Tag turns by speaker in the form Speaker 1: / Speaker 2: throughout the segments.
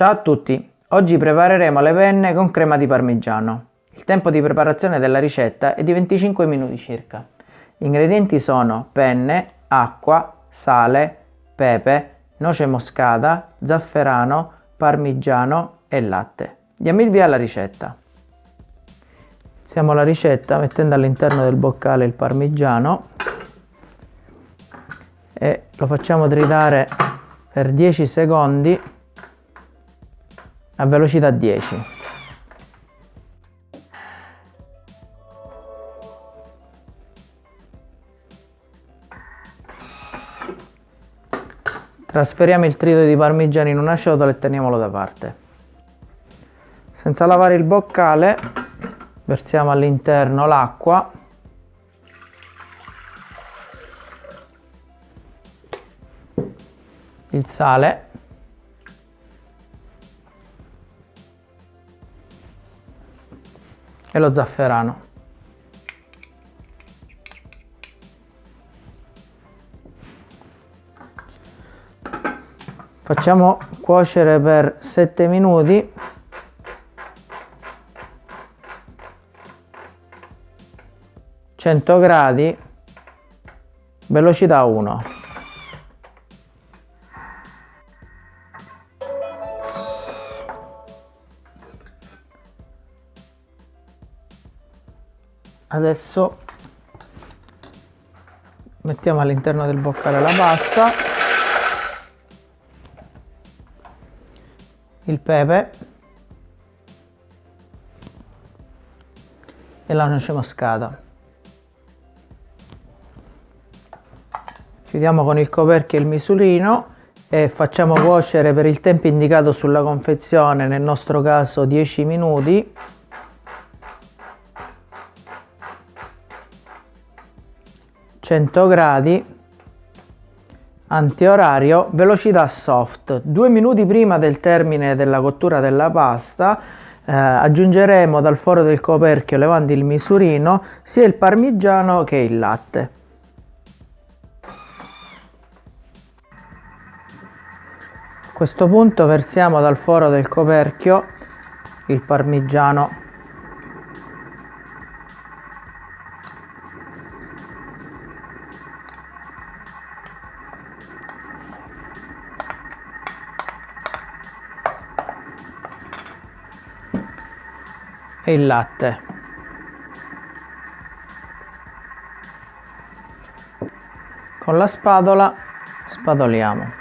Speaker 1: Ciao a tutti! Oggi prepareremo le penne con crema di parmigiano. Il tempo di preparazione della ricetta è di 25 minuti circa. Gli ingredienti sono penne, acqua, sale, pepe, noce moscata, zafferano, parmigiano e latte. Diamo il via alla ricetta. Iniziamo la ricetta mettendo all'interno del boccale il parmigiano e lo facciamo tritare per 10 secondi a velocità 10. Trasferiamo il trito di parmigiano in una ciotola e teniamolo da parte. Senza lavare il boccale versiamo all'interno l'acqua il sale e lo zafferano. Facciamo cuocere per 7 minuti. Gradi. Velocità 1 adesso mettiamo all'interno del boccale la pasta il pepe e la noce moscata. Chiudiamo con il coperchio il misurino e facciamo cuocere per il tempo indicato sulla confezione nel nostro caso 10 minuti 100 gradi antiorario velocità soft. Due minuti prima del termine della cottura della pasta eh, aggiungeremo dal foro del coperchio levando il misurino sia il parmigiano che il latte. A questo punto versiamo dal foro del coperchio il parmigiano e il latte. Con la spadola spadoliamo.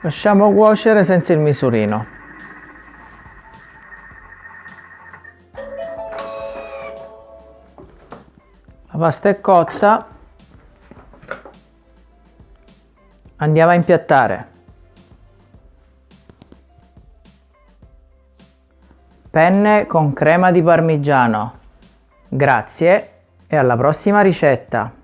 Speaker 1: Lasciamo cuocere senza il misurino. La pasta è cotta. Andiamo a impiattare Penne con crema di parmigiano. Grazie e alla prossima ricetta!